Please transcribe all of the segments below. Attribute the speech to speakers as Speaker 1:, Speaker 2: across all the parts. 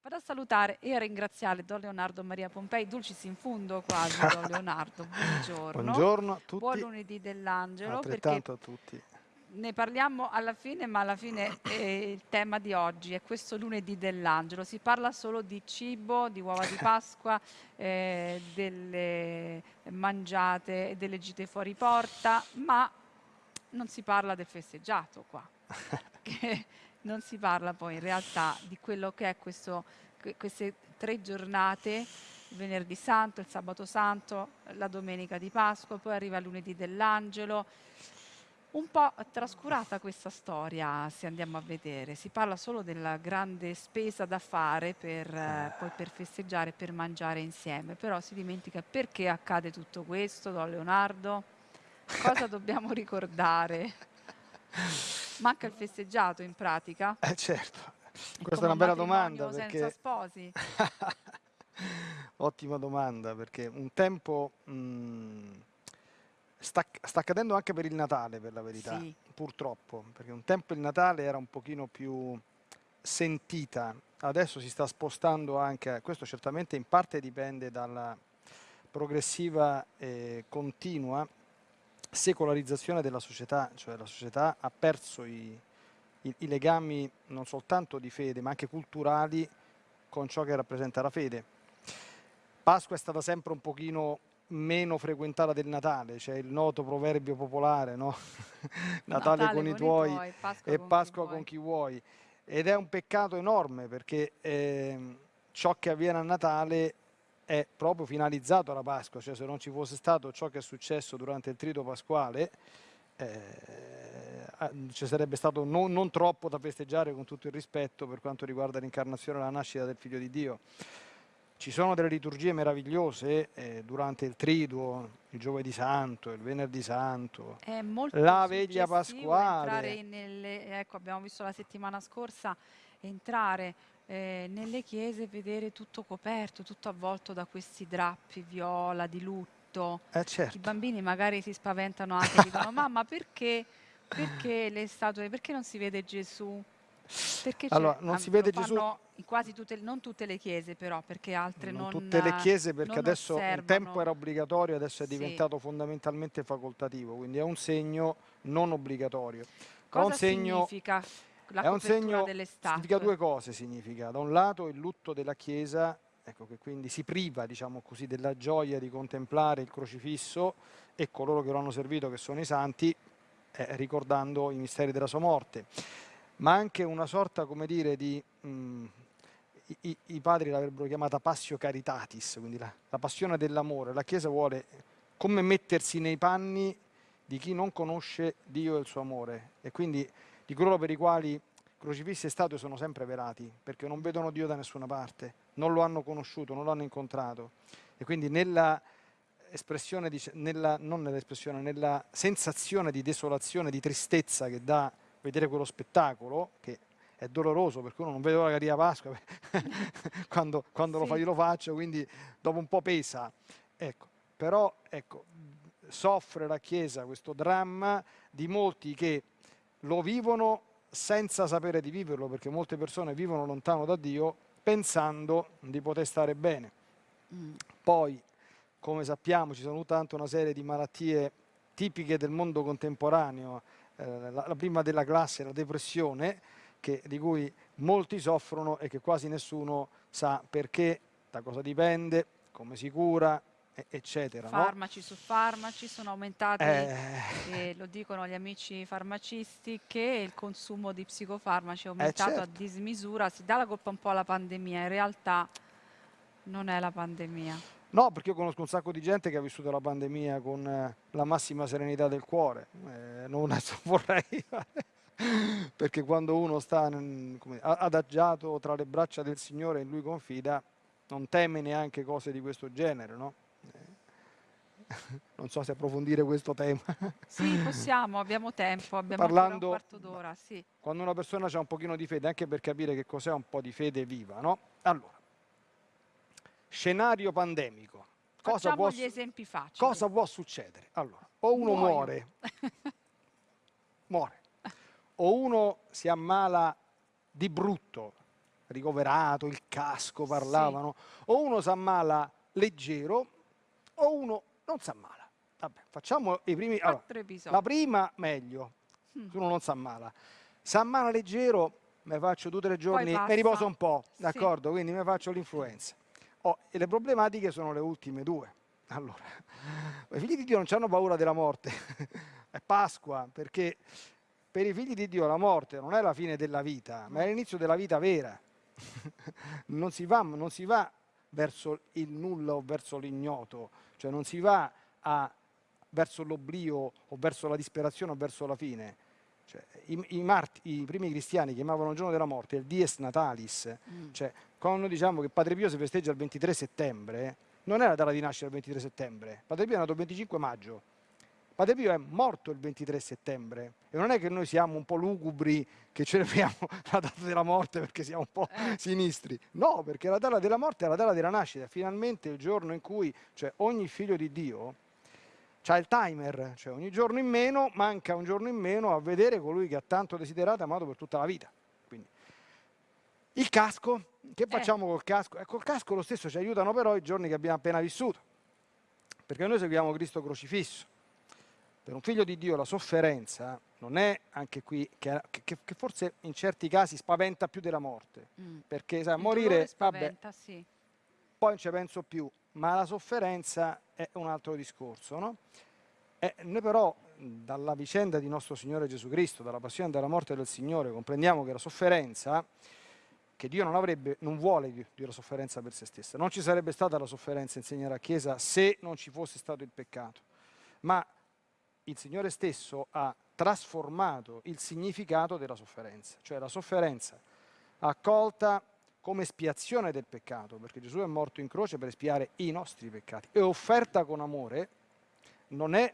Speaker 1: Vado a salutare e a ringraziare Don Leonardo Maria Pompei, dulcis in fundo quasi Don Leonardo, buongiorno.
Speaker 2: Buongiorno a tutti.
Speaker 1: Buon lunedì dell'angelo.
Speaker 2: Altrettanto a tutti.
Speaker 1: Ne parliamo alla fine, ma alla fine eh, il tema di oggi è questo lunedì dell'angelo. Si parla solo di cibo, di uova di Pasqua, eh, delle mangiate e delle gite fuori porta, ma non si parla del festeggiato qua. non si parla poi in realtà di quello che è questo, queste tre giornate, il venerdì santo, il sabato santo, la domenica di Pasqua, poi arriva il lunedì dell'angelo. Un po' trascurata questa storia se andiamo a vedere, si parla solo della grande spesa da fare per, eh, poi per festeggiare, per mangiare insieme, però si dimentica perché accade tutto questo, Don Leonardo? Cosa dobbiamo ricordare? Manca il festeggiato in pratica?
Speaker 2: Eh certo, questa è una bella domanda. Perché...
Speaker 1: senza sposi?
Speaker 2: Ottima domanda, perché un tempo mh, mm, sta, sta, accadendo anche per il Natale, per la verità, sì. purtroppo, perché un tempo il Natale era un pochino più sentita, adesso si sta spostando anche, questo certamente in parte dipende dalla progressiva e continua secolarizzazione della società, cioè la società ha perso i, i, i, legami non soltanto di fede ma anche culturali con ciò che rappresenta la fede. Pasqua è stata sempre un pochino meno frequentata del Natale, c'è il noto proverbio popolare, no? Natale, Natale, con, i tuoi, tuoi Pasqua e con Pasqua chi con chi vuoi. Ed è un peccato enorme perché eh, ciò che avviene a Natale è proprio finalizzato alla Pasqua, cioè se non ci fosse stato ciò che è successo durante il trito pasquale, eh, ci sarebbe stato non, non, troppo da festeggiare con tutto il rispetto per quanto riguarda l'incarnazione e la nascita del Figlio di Dio. Ci sono delle liturgie meravigliose eh, durante il triduo, il giovedì santo, il venerdì santo, la veglia pasquale.
Speaker 1: Nelle, ecco, abbiamo visto la settimana scorsa entrare eh, nelle chiese vedere tutto coperto, tutto avvolto da questi drappi viola di lutto.
Speaker 2: Eh certo.
Speaker 1: I bambini magari si spaventano anche, dicono mamma perché, perché le statue, perché non si vede Gesù?
Speaker 2: Perché allora, non si vede Gesù
Speaker 1: in quasi tutte, non tutte le chiese però, perché altre non...
Speaker 2: Non tutte le chiese perché adesso
Speaker 1: osservano.
Speaker 2: un tempo era obbligatorio, adesso è diventato sì. fondamentalmente facoltativo, quindi è un segno non obbligatorio.
Speaker 1: Cosa
Speaker 2: un segno,
Speaker 1: significa la
Speaker 2: è un segno,
Speaker 1: delle statue.
Speaker 2: significa due cose, significa. Da un lato il lutto della Chiesa, ecco che quindi si priva, diciamo così, della gioia di contemplare il crocifisso e coloro che lo hanno servito, che sono i santi, eh, ricordando i misteri della sua morte. Ma anche una sorta, come dire, di... Mh, mm, i, i, padri l'avrebbero chiamata passio caritatis, quindi la, la passione dell'amore. La Chiesa vuole come mettersi nei panni di chi non conosce Dio e il suo amore e quindi di coloro per i quali crocifissi e statue sono sempre velati, perché non vedono Dio da nessuna parte, non lo hanno conosciuto, non lo hanno incontrato. E quindi nella espressione, di, nella, non nell'espressione, nella sensazione di desolazione, di tristezza che dà vedere quello spettacolo, che è doloroso perché uno non vede l'ora che arriva Pasqua, quando, quando sì. lo fa io lo faccio, quindi dopo un po' pesa. Ecco, però ecco, soffre la Chiesa questo dramma di molti che lo vivono senza sapere di viverlo, perché molte persone vivono lontano da Dio pensando di poter stare bene. Mm. Poi, come sappiamo, ci sono tutta una serie di malattie tipiche del mondo contemporaneo, eh, la, la, prima della classe la depressione, che, di cui molti soffrono e che quasi nessuno sa perché, da cosa dipende, come si cura, eccetera.
Speaker 1: Farmaci
Speaker 2: no?
Speaker 1: su farmaci sono aumentati, eh... lo dicono gli amici farmacisti, che il consumo di psicofarmaci è aumentato eh certo. a dismisura, si dà la colpa un po' alla pandemia, in realtà non è la pandemia.
Speaker 2: No, perché io conosco un sacco di gente che ha vissuto la pandemia con eh, la massima serenità del cuore, eh, non vorrei perché quando uno sta come, adagiato tra le braccia del Signore e in Lui confida, non teme neanche cose di questo genere, no? non so se approfondire questo tema.
Speaker 1: Sì, possiamo, abbiamo tempo, abbiamo Parlando, un quarto d'ora. Sì.
Speaker 2: Quando una persona ha un pochino di fede, anche per capire che cos'è un po' di fede viva, no? Allora, scenario pandemico.
Speaker 1: Cosa può, gli esempi facili.
Speaker 2: Cosa può succedere? Allora, o uno Muoio. muore, muore, o uno si ammala di brutto, ricoverato, il casco parlavano, sì. o uno si ammala leggero o uno non si ammala. Vabbè, facciamo i primi... Allora, la prima meglio, mm. uno non si ammala. Si ammala leggero, mi faccio due o tre giorni, mi riposo un po', d'accordo? Sì. Quindi mi faccio l'influenza. Oh, e le problematiche sono le ultime due. Allora, i figli di Dio non hanno paura della morte, è Pasqua, perché per i figli di Dio la morte non è la fine della vita, ma è l'inizio della vita vera. non, si va, non si va verso il nulla o verso l'ignoto, cioè non si va a, verso l'oblio o verso la disperazione o verso la fine. Cioè, i, i, marti, i, primi cristiani chiamavano il giorno della morte il dies natalis, mm. cioè quando diciamo che Padre Pio si festeggia il 23 settembre, non è la data di nascita il 23 settembre, Padre Pio è nato il 25 maggio, Padre Pio è morto il 23 settembre e non è che noi siamo un po' lugubri che celebriamo la data della morte perché siamo un po' eh. sinistri, no, perché la data della morte è la data della nascita, finalmente il giorno in cui cioè, ogni figlio di Dio c'ha il timer, cioè ogni giorno in meno, manca un giorno in meno a vedere colui che ha tanto desiderato e amato per tutta la vita. Quindi, il casco, che eh. facciamo eh. col casco? E col casco lo stesso ci aiutano però i giorni che abbiamo appena vissuto, perché noi seguiamo Cristo crocifisso. Per un figlio di Dio la sofferenza non è anche qui, che, che, che forse in certi casi spaventa più della morte, mm. perché sai, morire, spaventa, vabbè, sì. poi non ci penso più, ma la sofferenza è un altro discorso. No? E noi però dalla vicenda di nostro Signore Gesù Cristo, dalla passione e dalla morte del Signore, comprendiamo che la sofferenza, che Dio non, avrebbe, non vuole Dio, Dio la sofferenza per se stessa, non ci sarebbe stata la sofferenza, insegna la Chiesa, se non ci fosse stato il peccato, ma il Signore stesso ha trasformato il significato della sofferenza, cioè la sofferenza accolta come espiazione del peccato, perché Gesù è morto in croce per espiare i nostri peccati, e offerta con amore non è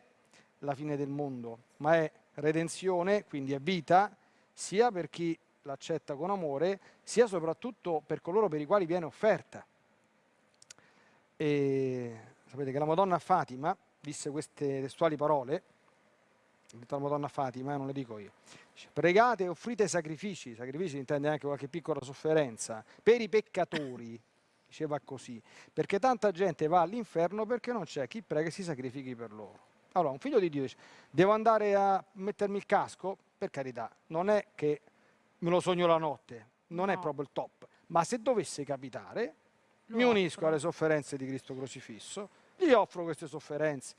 Speaker 2: la fine del mondo, ma è redenzione, quindi è vita, sia per chi l'accetta con amore, sia soprattutto per coloro per i quali viene offerta. E sapete che la Madonna Fatima disse queste testuali parole, detto la Madonna Fatima, non le dico io, pregate e offrite sacrifici, sacrifici intende anche qualche piccola sofferenza, per i peccatori, diceva così, perché tanta gente va all'inferno perché non c'è chi prega e si sacrifichi per loro. Allora, un figlio di Dio dice, devo andare a mettermi il casco? Per carità, non è che me lo sogno la notte, non no. è proprio il top, ma se dovesse capitare, lo mi unisco offro. alle sofferenze di Cristo crocifisso, gli offro queste sofferenze,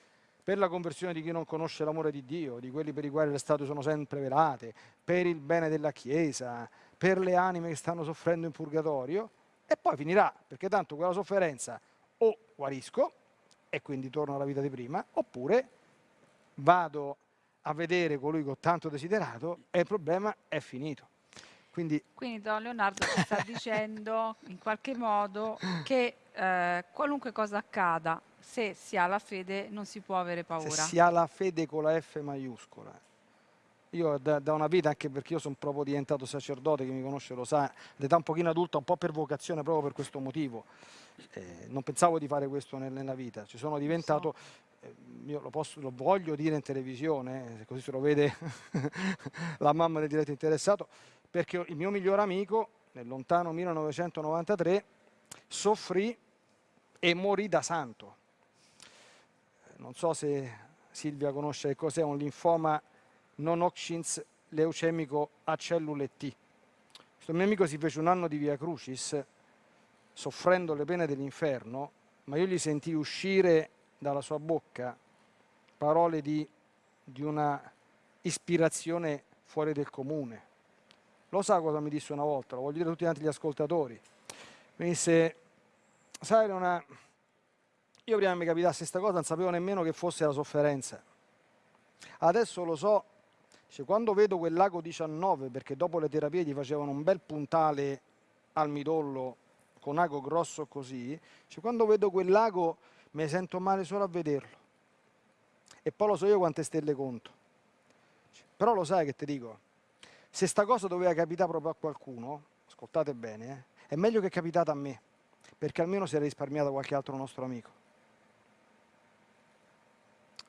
Speaker 2: per la conversione di chi non conosce l'amore di Dio, di quelli per i quali le statue sono sempre velate, per il bene della Chiesa, per le anime che stanno soffrendo in purgatorio, e poi finirà, perché tanto quella sofferenza o guarisco, e quindi torno alla vita di prima, oppure vado a vedere colui che ho tanto desiderato e il problema è finito. Quindi,
Speaker 1: Quindi Don Leonardo sta dicendo in qualche modo che eh, qualunque cosa accada se si ha la fede non si può avere paura.
Speaker 2: Se si ha la fede con la F maiuscola. Io da, da una vita, anche perché io sono proprio diventato sacerdote, chi mi conosce lo sa, l'età un pochino adulta, un po' per vocazione, proprio per questo motivo. Eh, non pensavo di fare questo nel, nella vita, ci sono diventato, so. eh, io lo, posso, lo, voglio dire in televisione, eh, così se lo vede la mamma del diretto interessato, perché il mio miglior amico, nel lontano 1993, soffrì e morì da santo non so se Silvia conosce che cos'è un linfoma non Hodgkins leucemico a cellule T. Questo mio amico si fece un anno di Via Crucis soffrendo le pene dell'inferno, ma io gli sentii uscire dalla sua bocca parole di, di una ispirazione fuori del comune. Lo sa cosa mi disse una volta, lo voglio dire a tutti gli ascoltatori. Mi disse, sai, una, io prima mi capitasse questa cosa non sapevo nemmeno che fosse la sofferenza. Adesso lo so, cioè, quando vedo quel lago 19, perché dopo le terapie gli facevano un bel puntale al midollo con ago grosso così, cioè, quando vedo quel lago mi sento male solo a vederlo. E poi lo so io quante stelle conto. Cioè, però lo sai che ti dico, se sta cosa doveva capitare proprio a qualcuno, ascoltate bene, eh, è meglio che è capitata a me, perché almeno si è risparmiato qualche altro nostro amico.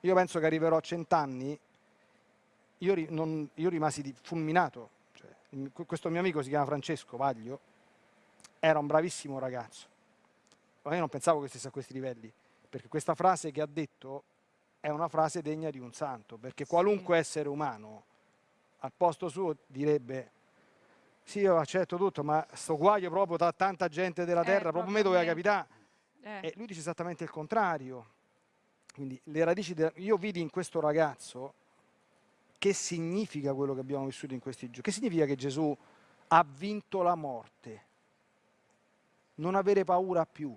Speaker 2: Io penso che arriverò a cent'anni, io, io rimasi fulminato, cioè, questo mio amico si chiama Francesco Vaglio, era un bravissimo ragazzo, ma io non pensavo che stesse a questi livelli, perché questa frase che ha detto è una frase degna di un santo, perché sì. qualunque essere umano al posto suo direbbe sì, io accetto tutto, ma sto guaio proprio da tanta gente della eh, terra, proprio a me doveva capitare. Eh. E lui dice esattamente il contrario. Quindi le radici, de... io vidi in questo ragazzo che significa quello che abbiamo vissuto in questi giorni. Che significa che Gesù ha vinto la morte? Non avere paura più.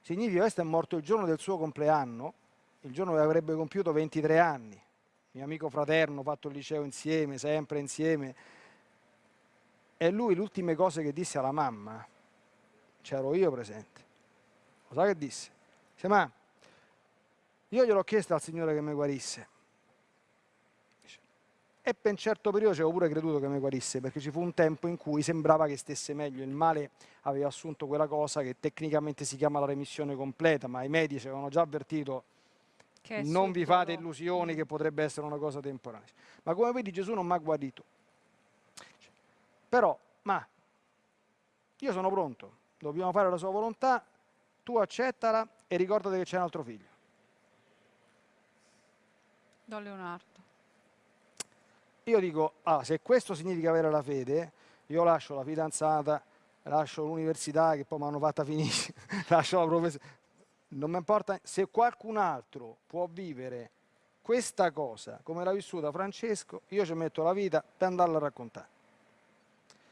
Speaker 2: Significa che questo è morto il giorno del suo compleanno, il giorno che avrebbe compiuto 23 anni. Mio amico fraterno, fatto il liceo insieme, sempre insieme e lui le ultime cose che disse alla mamma, c'ero io presente. Lo sa che disse? Dice, ma io gliel'ho chiesto al Signore che mi guarisse. E per un certo periodo ci avevo pure creduto che mi guarisse, perché ci fu un tempo in cui sembrava che stesse meglio. Il male aveva assunto quella cosa che tecnicamente si chiama la remissione completa, ma i medici avevano già avvertito non vi fate illusioni che potrebbe essere una cosa temporanea. Ma come vedi Gesù non mi ha guarito. Però, ma, io sono pronto, dobbiamo fare la sua volontà, tu accettala e ricordati che c'è un altro figlio.
Speaker 1: Don Leonardo.
Speaker 2: Io dico, ah, se questo significa avere la fede, io lascio la fidanzata, lascio l'università che poi mi hanno fatta finire, lascio la professione. Non mi importa, se qualcun altro può vivere questa cosa come l'ha vissuta Francesco, io ci metto la vita per andarla a raccontare.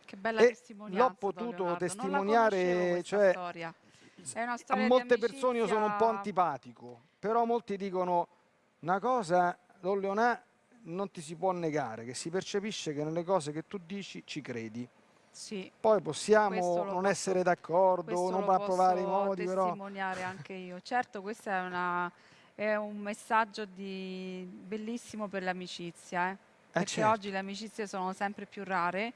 Speaker 1: Che bella testimonianza.
Speaker 2: L'ho potuto testimoniare, cioè, a molte persone io sono un po' antipatico, però molti dicono una cosa, Don Leonà, non ti si può negare, che si percepisce che nelle cose che tu dici ci credi.
Speaker 1: Sì.
Speaker 2: Poi possiamo non posso, essere d'accordo, non approvare i modi,
Speaker 1: però... testimoniare anche io. Certo, questo è, una, è un messaggio di, bellissimo per l'amicizia, eh? eh perché certo. oggi le amicizie sono sempre più rare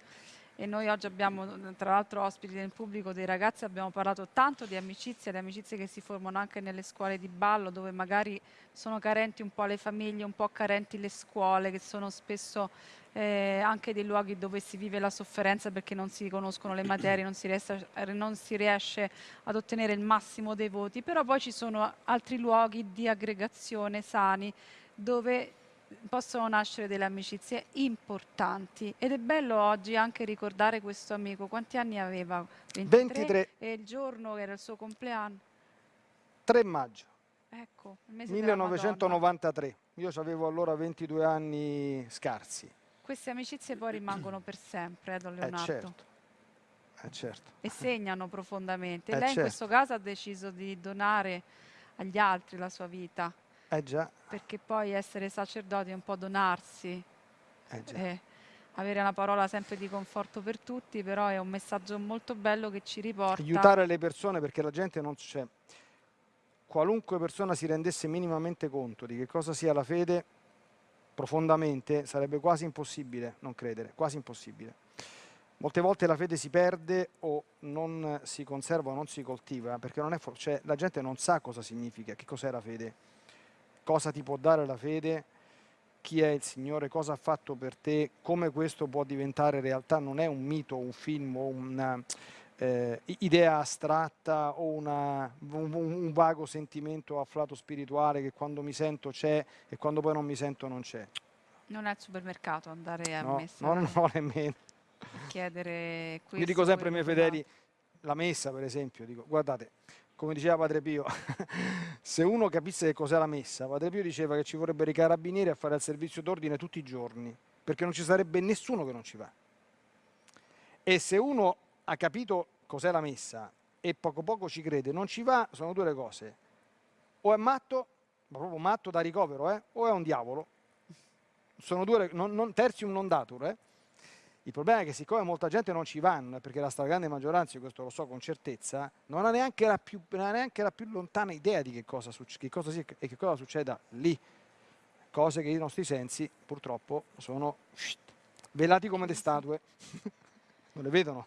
Speaker 1: e noi oggi abbiamo tra l'altro ospiti nel pubblico dei ragazzi, abbiamo parlato tanto di amicizie, di amicizie che si formano anche nelle scuole di ballo dove magari sono carenti un po' le famiglie, un po' carenti le scuole che sono spesso eh, anche dei luoghi dove si vive la sofferenza perché non si conoscono le materie, non si, riesce, non si riesce ad ottenere il massimo dei voti, però poi ci sono altri luoghi di aggregazione sani dove possono nascere delle amicizie importanti ed è bello oggi anche ricordare questo amico. Quanti anni aveva? 23, 23. E il giorno che era il suo compleanno?
Speaker 2: 3 maggio.
Speaker 1: Ecco,
Speaker 2: 1993. Io avevo allora 22 anni scarsi.
Speaker 1: Queste amicizie poi rimangono per sempre, eh, Don Leonardo.
Speaker 2: Eh certo. Eh certo.
Speaker 1: E segnano profondamente. Eh Lei
Speaker 2: certo.
Speaker 1: in questo caso ha deciso di donare agli altri la sua vita.
Speaker 2: Eh già.
Speaker 1: Perché poi essere sacerdoti è un po' donarsi.
Speaker 2: Eh già.
Speaker 1: Eh, avere una parola sempre di conforto per tutti, però è un messaggio molto bello che ci riporta.
Speaker 2: Aiutare le persone perché la gente non c'è. Qualunque persona si rendesse minimamente conto di che cosa sia la fede, profondamente, sarebbe quasi impossibile non credere, quasi impossibile. Molte volte la fede si perde o non si conserva o non si coltiva, perché non è cioè, la gente non sa cosa significa, che cos'è la fede cosa ti può dare la fede, chi è il Signore, cosa ha fatto per te, come questo può diventare realtà, non è un mito, un film o una eh, astratta o una, un, un, vago sentimento afflato spirituale che quando mi sento c'è e quando poi non mi sento non c'è.
Speaker 1: Non è al supermercato andare a
Speaker 2: no,
Speaker 1: messa.
Speaker 2: No, no, nemmeno.
Speaker 1: Chiedere questo.
Speaker 2: Io dico sempre ai miei fedeli, la messa per esempio, dico guardate, come diceva Padre Pio, se uno capisse che cos'è la messa, Padre Pio diceva che ci vorrebbero i carabinieri a fare il servizio d'ordine tutti i giorni, perché non ci sarebbe nessuno che non ci va. E se uno ha capito cos'è la messa e poco poco ci crede, non ci va, sono due le cose. O è matto, ma proprio matto da ricovero, eh? o è un diavolo. Sono due, non, non, tertium non datur, eh? Il problema è che siccome molta gente non ci vanno, perché la stragrande maggioranza, questo lo so con certezza, non ha neanche la più, neanche la più lontana idea di che cosa, che cosa sia e che cosa succeda lì. Cose che i nostri sensi purtroppo sono velati come le statue, non le vedono.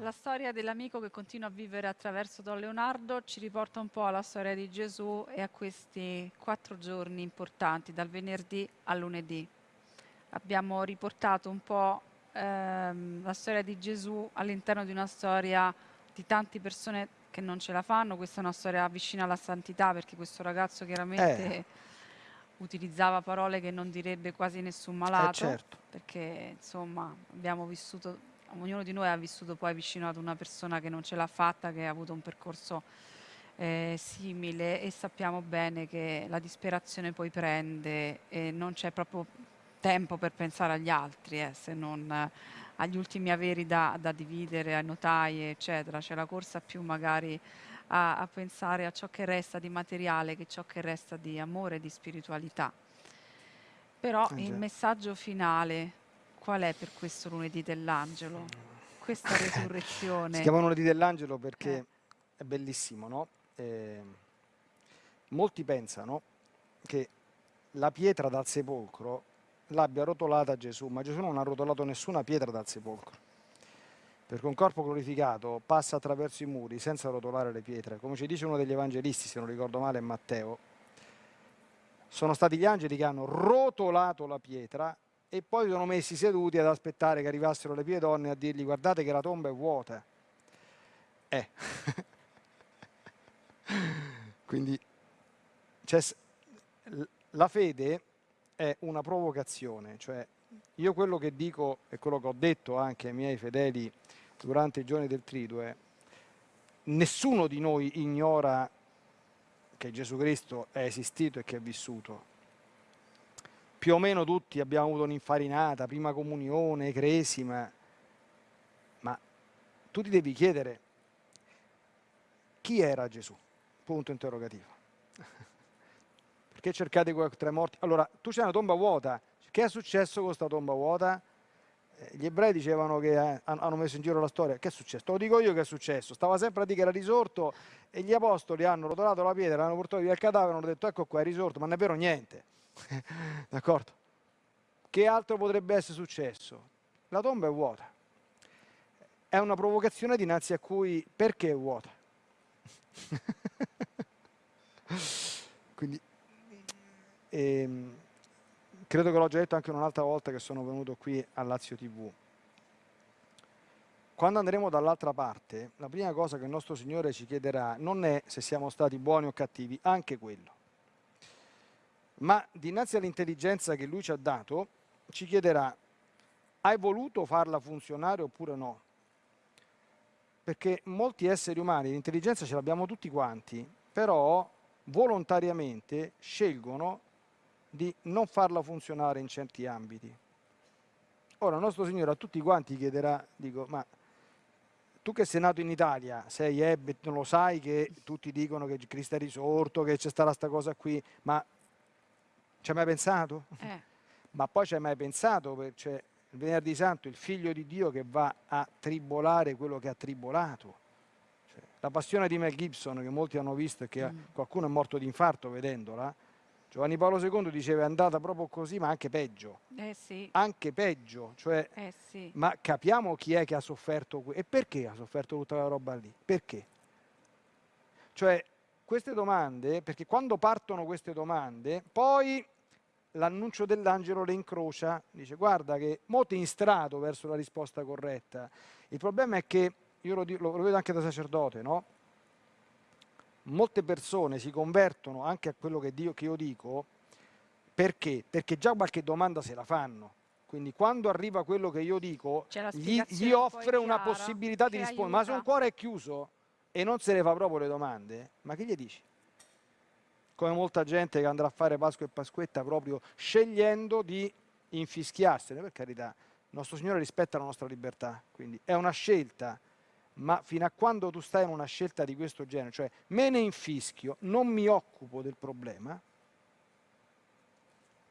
Speaker 1: La storia dell'amico che continua a vivere attraverso Don Leonardo ci riporta un po' alla storia di Gesù e a questi quattro giorni importanti, dal venerdì al lunedì. Abbiamo riportato un po' ehm, la storia di Gesù all'interno di una storia di tante persone che non ce la fanno, questa è una storia vicina alla santità perché questo ragazzo chiaramente
Speaker 2: Eh.
Speaker 1: utilizzava parole che non direbbe quasi nessun
Speaker 2: Eh
Speaker 1: malato,
Speaker 2: certo.
Speaker 1: perché insomma abbiamo vissuto, ognuno di noi ha vissuto poi vicino ad una persona che non ce l'ha fatta, che ha avuto un percorso eh, simile e sappiamo bene che la disperazione poi prende e non c'è proprio tempo per pensare agli altri, eh, se non eh, agli ultimi averi da, da dividere, ai notai, eccetera. C'è la corsa più magari a, a pensare a ciò che resta di materiale che ciò che resta di amore e di spiritualità. Però
Speaker 2: Eh
Speaker 1: il messaggio finale qual è per questo lunedì dell'angelo? Questa
Speaker 2: Si
Speaker 1: resurrezione.
Speaker 2: chiama lunedì dell'angelo perché
Speaker 1: Eh.
Speaker 2: è bellissimo, no? Eh, molti pensano che la pietra dal sepolcro l'abbia rotolata Gesù, ma Gesù non ha rotolato nessuna pietra dal sepolcro. Perché un corpo glorificato passa attraverso i muri senza rotolare le pietre. Come ci dice uno degli evangelisti, se non ricordo male, Matteo, sono stati gli angeli che hanno rotolato la pietra e poi sono messi seduti ad aspettare che arrivassero le pie donne a dirgli guardate che la tomba è vuota. Eh. Quindi l- la fede è una provocazione, cioè io quello che dico e quello che ho detto anche ai miei fedeli durante i giorni del triduo è nessuno di noi ignora che Gesù Cristo è esistito e che è vissuto. Più o meno tutti abbiamo avuto un'infarinata, prima comunione, cresima, ma tu ti devi chiedere chi era Gesù? Punto interrogativo. Perché cercate quei morti? Allora, tu c'è una tomba vuota. Che è successo con questa tomba vuota? Eh, Gli ebrei dicevano che eh, han- hanno messo in giro la storia. Che è successo? Te lo dico io che è successo. Stava sempre a dire che era risorto e gli apostoli hanno rotolato la pietra, hanno portato via il cadavere hanno detto ecco qua è risorto, ma non è vero niente. D'accordo? Che altro potrebbe essere successo? La tomba è vuota. È una provocazione dinanzi a cui perché è vuota? Quindi ehm, credo che l'ho già detto anche un'altra volta che sono venuto qui a Lazio TV. Quando andremo dall'altra parte, la prima cosa che il nostro Signore ci chiederà non è se siamo stati buoni o cattivi, anche quello, ma dinanzi all'intelligenza che Lui ci ha dato, ci chiederà hai voluto farla funzionare oppure no? Perché molti esseri umani l'intelligenza ce l'abbiamo tutti quanti, però volontariamente scelgono di non farla funzionare in certi ambiti. Ora il nostro Signore a tutti quanti chiederà, dico, ma tu che sei nato in Italia, sei ebbe, non lo sai che tutti dicono che Cristo è risorto, che c'è stata questa cosa qui, ma ci hai mai pensato?
Speaker 1: Eh,
Speaker 2: Ma poi ci hai mai pensato, c'è il venerdì santo, il figlio di Dio che va a tribolare quello che ha tribolato. Cioè, la passione di Mel Gibson, che molti hanno visto e che
Speaker 1: Mm.
Speaker 2: qualcuno è morto di infarto vedendola, Giovanni Paolo II diceva è andata proprio così, ma anche peggio,
Speaker 1: eh sì,
Speaker 2: anche peggio, cioè,
Speaker 1: eh sì.
Speaker 2: ma capiamo chi è che ha sofferto e perché ha sofferto tutta la roba lì? Perché? Cioè, queste domande, perché quando partono queste domande, poi l'annuncio dell'angelo le incrocia, dice guarda che mo ti instrato verso la risposta corretta. Il problema è che, io lo- lo vedo anche da sacerdote, no? Molte persone si convertono anche a quello che, Dio, che io dico, perché? Perché già qualche domanda se la fanno. Quindi quando arriva quello che io dico, gli, gli offre una
Speaker 1: chiara
Speaker 2: possibilità di rispondere. Ma se un
Speaker 1: aiuta.
Speaker 2: cuore è chiuso e non se ne fa proprio le domande, ma che gli dici? Come molta gente che andrà a fare Pasqua e Pasquetta proprio scegliendo di infischiarsene, per carità. Il nostro Signore rispetta la nostra libertà, quindi è una scelta, ma fino a quando tu stai in una scelta di questo genere, cioè me ne infischio, non mi occupo del problema,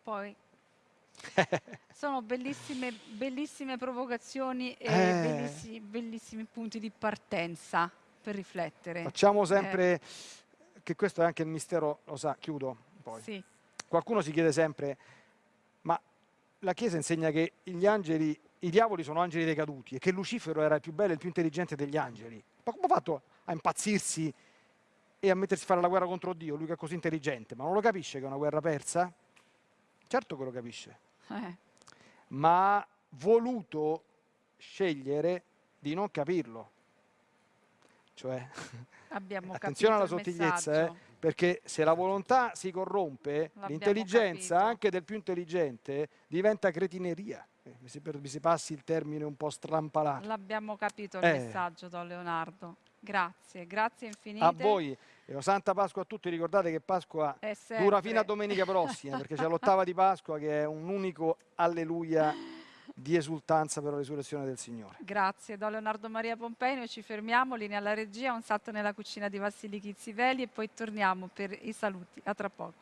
Speaker 1: Poi sono bellissime, bellissime provocazioni e
Speaker 2: Eh.
Speaker 1: bellissi- bellissimi punti di partenza per riflettere.
Speaker 2: facciamo sempre, che questo è anche il mistero, lo sa, chiudo poi.
Speaker 1: Sì,
Speaker 2: Qualcuno si chiede sempre, ma la Chiesa insegna che gli angeli, i diavoli sono angeli decaduti e che Lucifero era il più bello e il più intelligente degli angeli. Ma come ha fatto a impazzirsi e a mettersi a fare la guerra contro Dio, lui che è così intelligente? Ma non lo capisce che è una guerra persa? Certo che lo capisce,
Speaker 1: eh,
Speaker 2: ma ha voluto scegliere di non capirlo. Cioè,
Speaker 1: Abbiamo
Speaker 2: attenzione alla sottigliezza, eh, perché se la volontà si corrompe, l'intelligenza anche del più intelligente diventa cretineria. Mi si, per- mi si passi il termine un po' strampalato.
Speaker 1: L'abbiamo capito il
Speaker 2: Eh.
Speaker 1: messaggio, Don Leonardo. Grazie, grazie infinite.
Speaker 2: A voi, e Santa Pasqua a tutti, ricordate che Pasqua dura fino a domenica prossima, perché c'è l'ottava di Pasqua che è un unico alleluia di esultanza per la risurrezione del Signore.
Speaker 1: Grazie, Don Leonardo Maria Pompei. Noi ci fermiamo, linea alla regia, un salto nella cucina di Vassili Chizziveli e poi torniamo per i saluti. A tra poco.